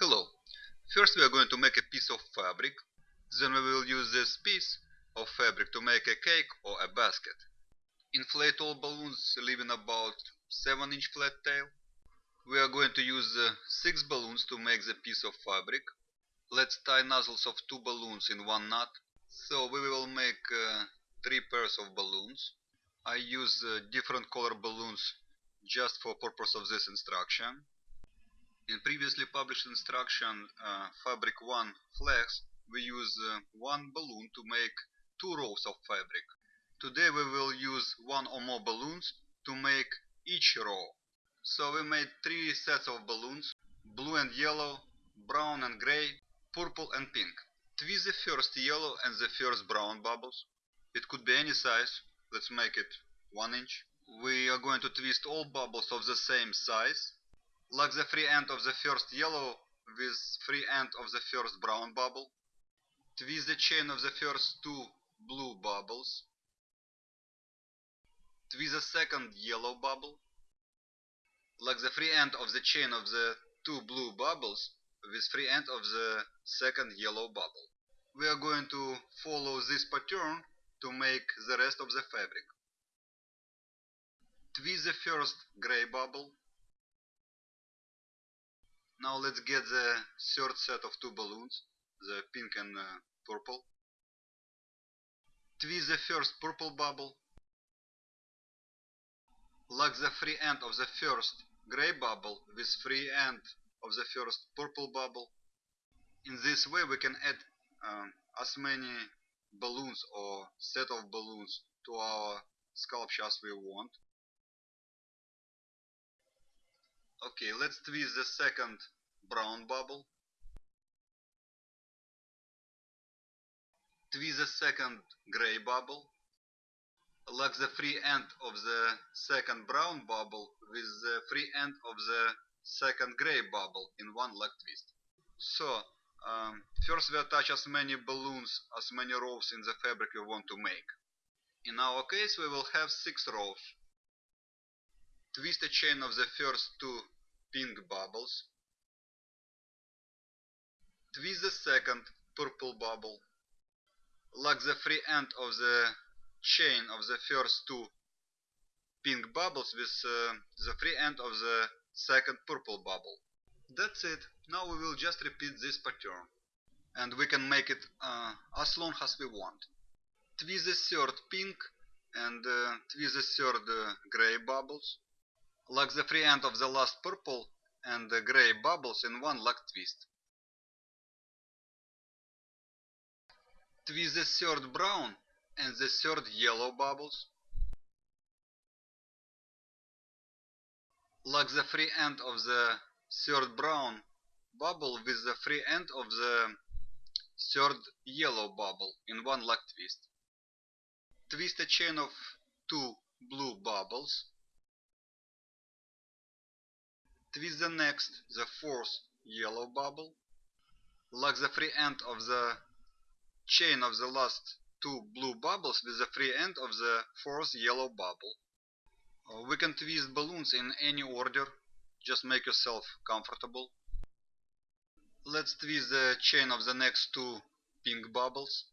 Hello. First we are going to make a piece of fabric. Then we will use this piece of fabric to make a cake or a basket. Inflate all balloons leaving about 7 inch flat tail. We are going to use uh, 6 balloons to make the piece of fabric. Let's tie nozzles of 2 balloons in one knot. So we will make uh, 3 pairs of balloons. I use uh, different color balloons just for purpose of this instruction. In previously published instruction uh, fabric 1 flex, we use uh, one balloon to make two rows of fabric. Today we will use one or more balloons to make each row. So we made three sets of balloons, blue and yellow, brown and gray, purple and pink. Twist the first yellow and the first brown bubbles. It could be any size, let's make it 1 inch. We are going to twist all bubbles of the same size. Lock the free end of the first yellow with free end of the first brown bubble. Twist the chain of the first two blue bubbles. Twist the second yellow bubble. Lock the free end of the chain of the two blue bubbles with free end of the second yellow bubble. We are going to follow this pattern to make the rest of the fabric. Twist the first gray bubble. Now let's get the third set of two balloons, the pink and uh, purple. Twist the first purple bubble. Lock the free end of the first gray bubble with free end of the first purple bubble. In this way we can add um, as many balloons or set of balloons to our sculpture as we want. Okay, let's twist the second brown bubble. Twist the second gray bubble. Lock the free end of the second brown bubble with the free end of the second gray bubble in one lock twist. So, um, first we attach as many balloons, as many rows in the fabric we want to make. In our case we will have 6 rows. Twist a chain of the first two pink bubbles. Twist the second purple bubble. Lock the free end of the chain of the first two pink bubbles with uh, the free end of the second purple bubble. That's it. Now we will just repeat this pattern. And we can make it uh, as long as we want. Twist the third pink and uh, twist the third uh, gray bubbles. Lock the free end of the last purple and the gray bubbles in one lock twist. Twist the third brown and the third yellow bubbles. Lock the free end of the third brown bubble with the free end of the third yellow bubble in one lock twist. Twist a chain of two blue bubbles. Twist the next, the fourth yellow bubble. Lock the free end of the chain of the last two blue bubbles with the free end of the fourth yellow bubble. Uh, we can twist balloons in any order, just make yourself comfortable. Let's twist the chain of the next two pink bubbles.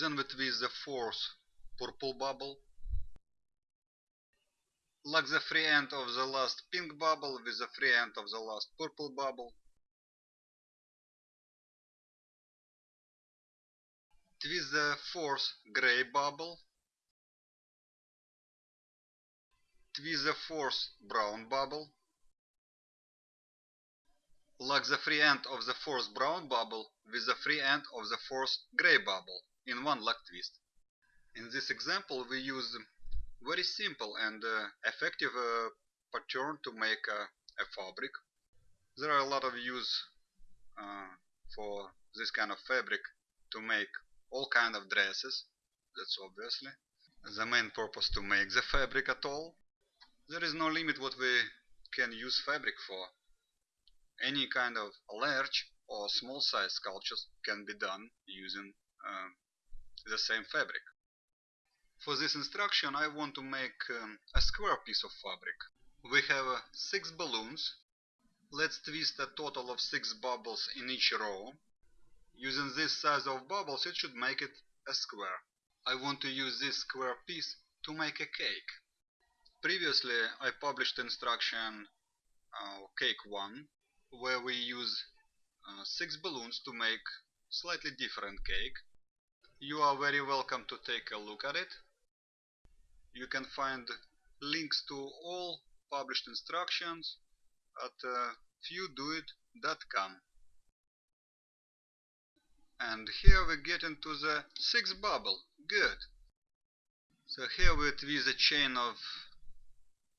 Then we twist the fourth purple bubble. Lock the free end of the last pink bubble with the free end of the last purple bubble. Twist the fourth gray bubble. Twist the fourth brown bubble. Lock the free end of the fourth brown bubble with the free end of the fourth gray bubble in one lock twist. In this example we use very simple and uh, effective uh, pattern to make a fabric. There are a lot of use uh, for this kind of fabric to make all kind of dresses, that's obviously the main purpose to make the fabric at all. There is no limit what we can use fabric for. Any kind of large or small size sculptures can be done using uh, the same fabric. For this instruction I want to make um, a square piece of fabric. we have uh, 6 balloons. Let's twist a total of 6 bubbles in each row. Using this size of bubbles it should make it a square. I want to use this square piece to make a cake. Previously I published instruction uh, cake 1 where we use uh, 6 balloons to make slightly different cake. You are very welcome to take a look at it. You can find links to all published instructions at uh, fewdoit.com. And here we get into the sixth bubble. Good. So here we twist a chain of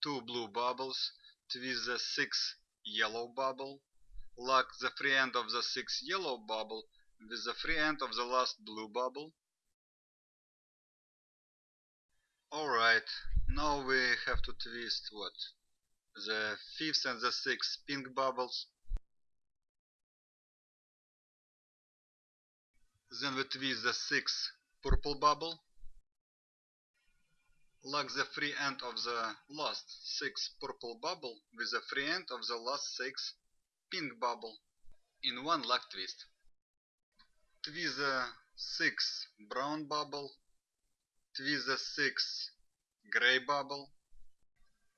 two blue bubbles, twist the sixth yellow bubble, lock the free end of the sixth yellow bubble with the free end of the last blue bubble. Alright, now we have to twist what? The fifth and the sixth pink bubbles. Then we twist the sixth purple bubble. Lock the free end of the last sixth purple bubble with the free end of the last sixth pink bubble in one lock twist twist the sixth brown bubble, twist the sixth gray bubble,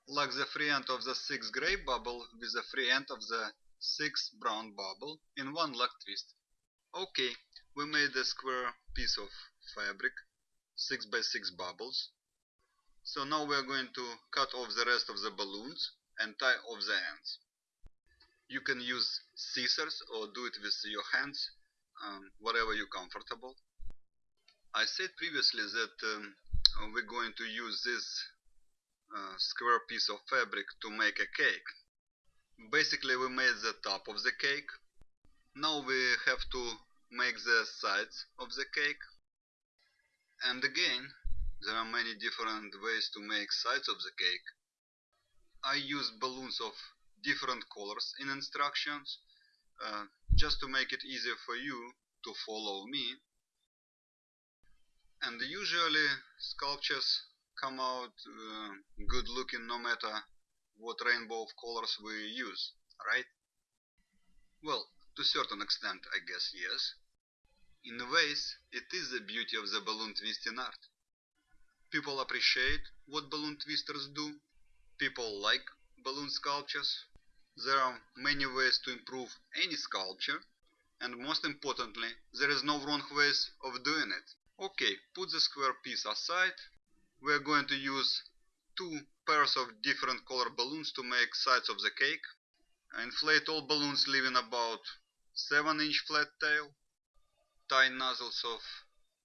lock the free end of the sixth gray bubble with the free end of the sixth brown bubble in one lock twist. Okay, we made a square piece of fabric, 6 by 6 bubbles. So now we are going to cut off the rest of the balloons and tie off the ends. You can use scissors or do it with your hands um, whatever you're comfortable. I said previously that um, we're going to use this uh, square piece of fabric to make a cake. Basically we made the top of the cake. Now we have to make the sides of the cake. And again, there are many different ways to make sides of the cake. I use balloons of different colors in instructions uh, just to make it easier for you to follow me. And usually sculptures come out uh, good looking no matter what rainbow of colors we use, right? Well, to certain extent I guess yes. In ways, it is the beauty of the balloon twisting art. People appreciate what balloon twisters do. People like balloon sculptures. There are many ways to improve any sculpture and most importantly, there is no wrong ways of doing it. Okay, put the square piece aside. We are going to use two pairs of different color balloons to make sides of the cake. Inflate all balloons leaving about 7 inch flat tail. Tie nozzles of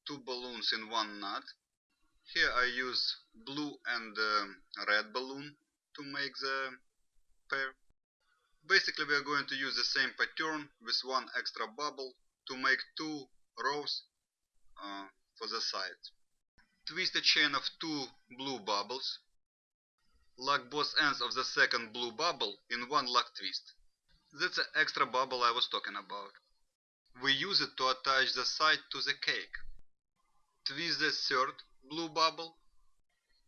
two balloons in one knot. Here I use blue and uh, red balloon to make the pair. Basically we are going to use the same pattern with one extra bubble to make two rows uh, for the sides. Twist a chain of two blue bubbles. Lock both ends of the second blue bubble in one lock twist. That's the extra bubble I was talking about. We use it to attach the side to the cake. Twist the third blue bubble.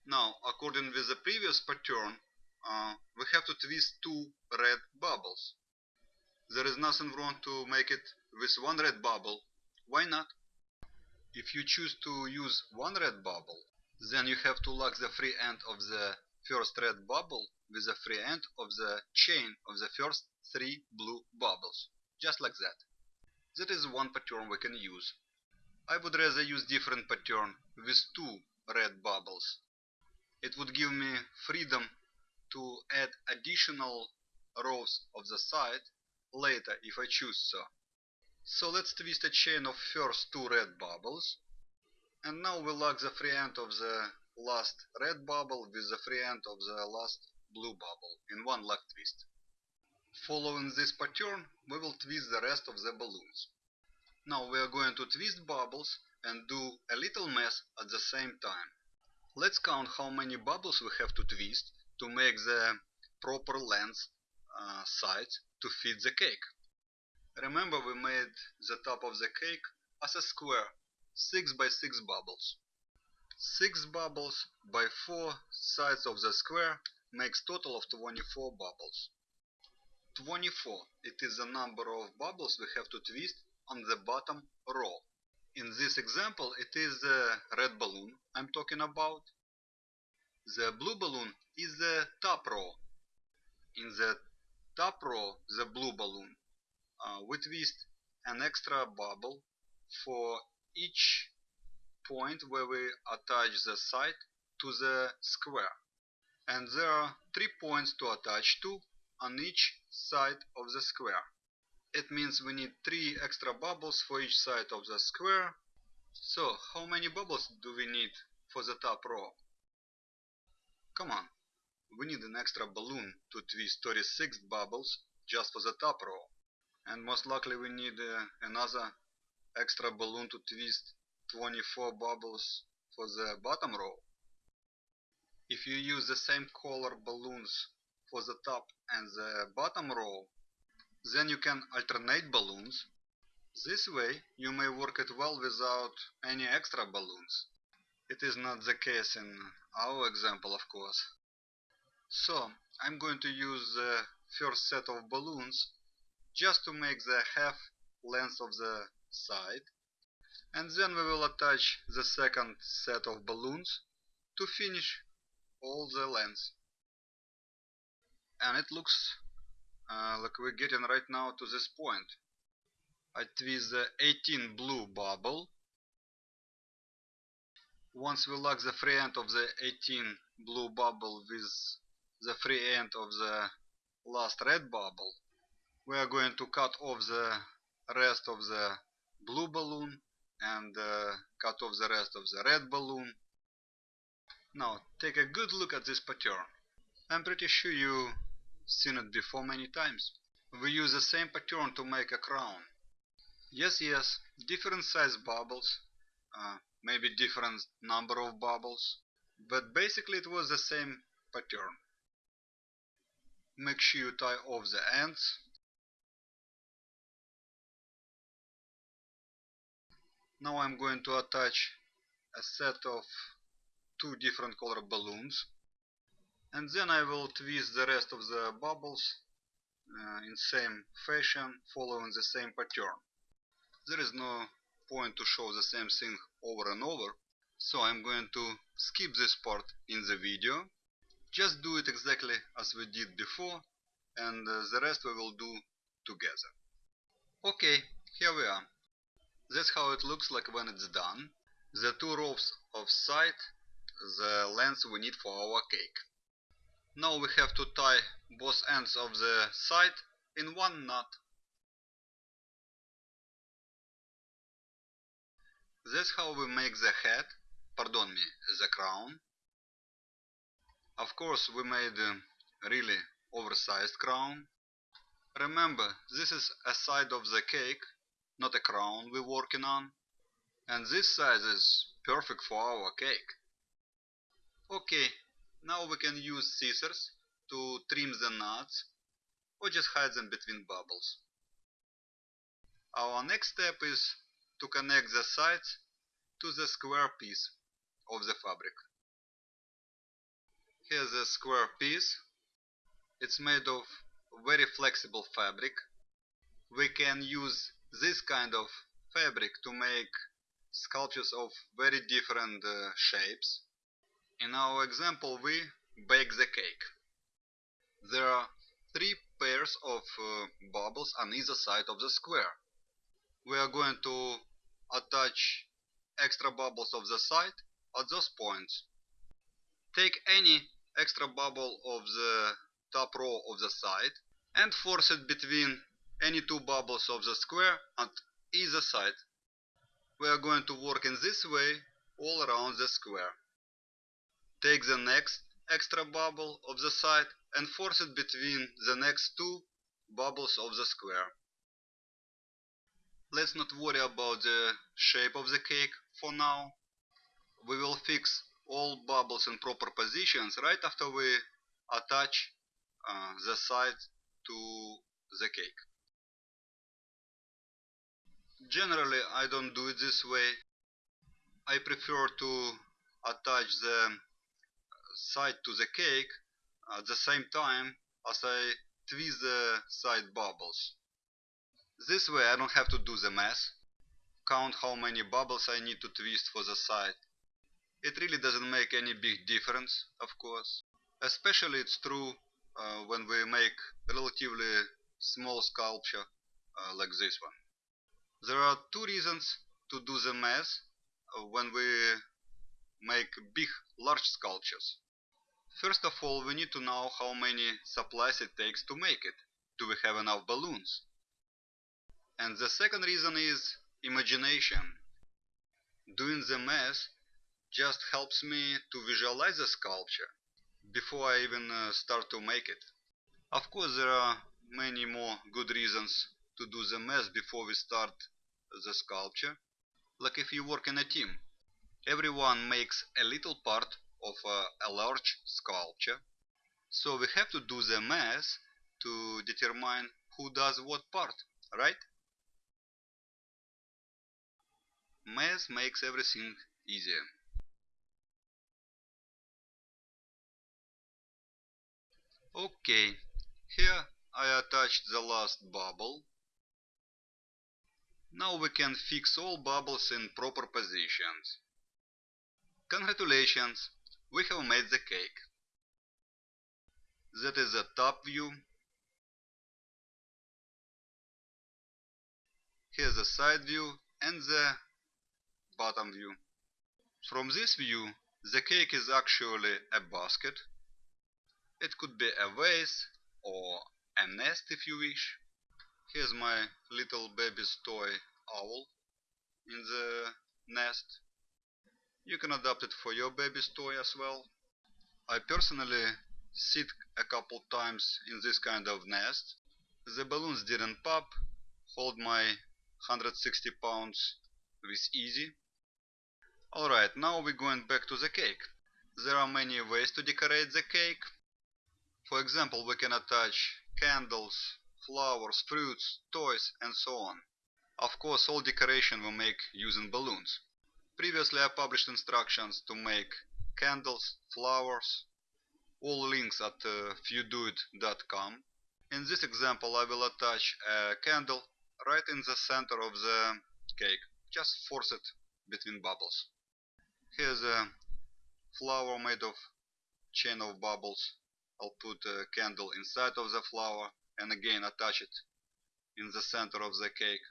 Now, according with the previous pattern, uh, we have to twist two red bubbles. There is nothing wrong to make it with one red bubble. Why not? If you choose to use one red bubble, then you have to lock the free end of the first red bubble with the free end of the chain of the first three blue bubbles. Just like that. That is one pattern we can use. I would rather use different pattern with two red bubbles. It would give me freedom to add additional rows of the side later if I choose so. So let's twist a chain of first two red bubbles and now we lock the free end of the last red bubble with the free end of the last blue bubble in one lock twist. Following this pattern we will twist the rest of the balloons. Now we are going to twist bubbles and do a little mess at the same time. Let's count how many bubbles we have to twist to make the proper length uh, sides to fit the cake. Remember we made the top of the cake as a square, 6 by 6 bubbles. 6 bubbles by 4 sides of the square makes total of 24 bubbles. 24. It is the number of bubbles we have to twist on the bottom row. In this example, it is the red balloon I'm talking about. The blue balloon is the top row. In the top row, the blue balloon, uh, we twist an extra bubble for each point where we attach the side to the square. And there are three points to attach to on each side of the square. It means we need three extra bubbles for each side of the square. So, how many bubbles do we need for the top row? Come on, we need an extra balloon to twist 36 bubbles just for the top row. And most likely we need uh, another extra balloon to twist 24 bubbles for the bottom row. If you use the same color balloons for the top and the bottom row, then you can alternate balloons. This way you may work it well without any extra balloons. It is not the case in our example, of course. So, I'm going to use the first set of balloons just to make the half length of the side. And then we will attach the second set of balloons to finish all the length. And it looks uh, like we're getting right now to this point. I twist the 18 blue bubble. Once we lock the free end of the 18 blue bubble with the free end of the last red bubble, we are going to cut off the rest of the blue balloon and uh, cut off the rest of the red balloon. Now take a good look at this pattern. I'm pretty sure you've seen it before many times. We use the same pattern to make a crown. Yes, yes, different size bubbles, uh, maybe different number of bubbles, but basically it was the same pattern. Make sure you tie off the ends. Now I'm going to attach a set of two different color balloons and then I will twist the rest of the bubbles uh, in same fashion following the same pattern. There is no point to show the same thing over and over so I'm going to skip this part in the video just do it exactly as we did before and uh, the rest we will do together. Okay, here we are. That's how it looks like when it's done. The two rows of side, the length we need for our cake. Now we have to tie both ends of the side in one knot. That's how we make the head, pardon me, the crown. Of course we made a really oversized crown. Remember, this is a side of the cake, not a crown we're working on. And this size is perfect for our cake. Okay, now we can use scissors to trim the knots or just hide them between bubbles. Our next step is to connect the sides to the square piece of the fabric. Here's a square piece. It's made of very flexible fabric. We can use this kind of fabric to make sculptures of very different uh, shapes. In our example we bake the cake. There are three pairs of uh, bubbles on either side of the square. We are going to attach extra bubbles of the side at those points. Take any extra bubble of the top row of the side and force it between any two bubbles of the square at either side. We are going to work in this way all around the square. Take the next extra bubble of the side and force it between the next two bubbles of the square. Let's not worry about the shape of the cake for now. We will fix all bubbles in proper positions right after we attach uh, the side to the cake. Generally I don't do it this way. I prefer to attach the side to the cake at the same time as I twist the side bubbles. This way I don't have to do the math, count how many bubbles I need to twist for the side. It really doesn't make any big difference, of course. Especially it's true uh, when we make relatively small sculpture uh, like this one. There are two reasons to do the math uh, when we make big, large sculptures. First of all, we need to know how many supplies it takes to make it. Do we have enough balloons? And the second reason is imagination. Doing the math just helps me to visualize the sculpture before I even uh, start to make it. Of course, there are many more good reasons to do the math before we start the sculpture. Like if you work in a team, everyone makes a little part of a, a large sculpture. So we have to do the math to determine who does what part, right? Math makes everything easier. Okay, here I attached the last bubble. Now we can fix all bubbles in proper positions. Congratulations, we have made the cake. That is the top view. Here's the side view and the bottom view. From this view, the cake is actually a basket. It could be a vase or a nest if you wish. Here's my little baby's toy owl in the nest. You can adapt it for your baby's toy as well. I personally sit a couple times in this kind of nest. The balloons didn't pop, hold my 160 pounds with easy. Alright, now we're going back to the cake. There are many ways to decorate the cake. For example, we can attach candles, flowers, fruits, toys and so on. Of course, all decoration we make using balloons. Previously I published instructions to make candles, flowers, all links at uh, fewdoit.com. In this example I will attach a candle right in the center of the cake, just force it between bubbles. Here's a flower made of chain of bubbles. I'll put a candle inside of the flower and again attach it in the center of the cake.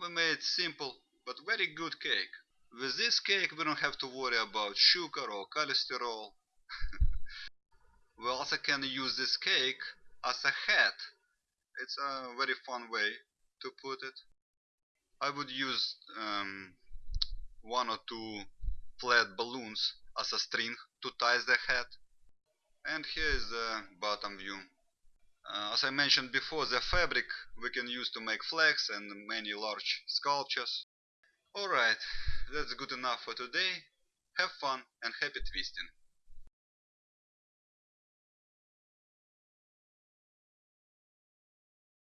We made simple but very good cake. With this cake we don't have to worry about sugar or cholesterol. we also can use this cake as a hat. It's a very fun way to put it. I would use um, one or two flat balloons as a string to tie the hat. And here is the bottom view. Uh, as I mentioned before, the fabric we can use to make flags and many large sculptures. Alright, that's good enough for today. Have fun and happy twisting.